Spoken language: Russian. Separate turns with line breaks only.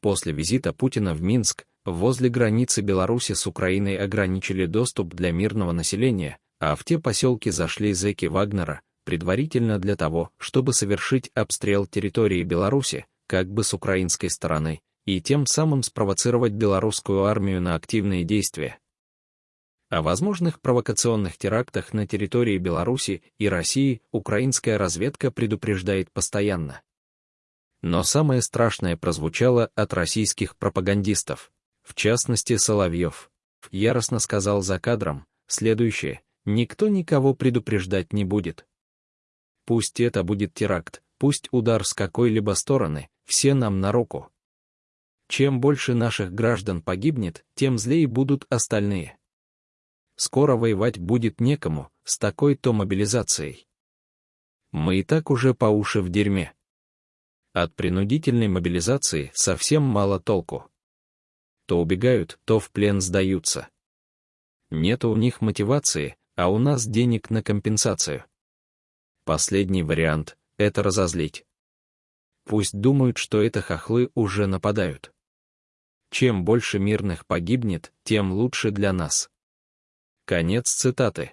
После визита Путина в Минск, возле границы Беларуси с Украиной ограничили доступ для мирного населения, а в те поселки зашли зэки Вагнера, предварительно для того, чтобы совершить обстрел территории Беларуси, как бы с украинской стороны, и тем самым спровоцировать белорусскую армию на активные действия. О возможных провокационных терактах на территории Беларуси и России украинская разведка предупреждает постоянно. Но самое страшное прозвучало от российских пропагандистов, в частности Соловьев. Яростно сказал за кадром, следующее, никто никого предупреждать не будет. Пусть это будет теракт, пусть удар с какой-либо стороны, все нам на руку. Чем больше наших граждан погибнет, тем злее будут остальные скоро воевать будет некому с такой-то мобилизацией. Мы и так уже по уши в дерьме. От принудительной мобилизации совсем мало толку. То убегают, то в плен сдаются. Нет у них мотивации, а у нас денег на компенсацию. Последний вариант — это разозлить. Пусть думают, что это хохлы уже нападают. Чем больше мирных погибнет, тем лучше для нас. Конец цитаты.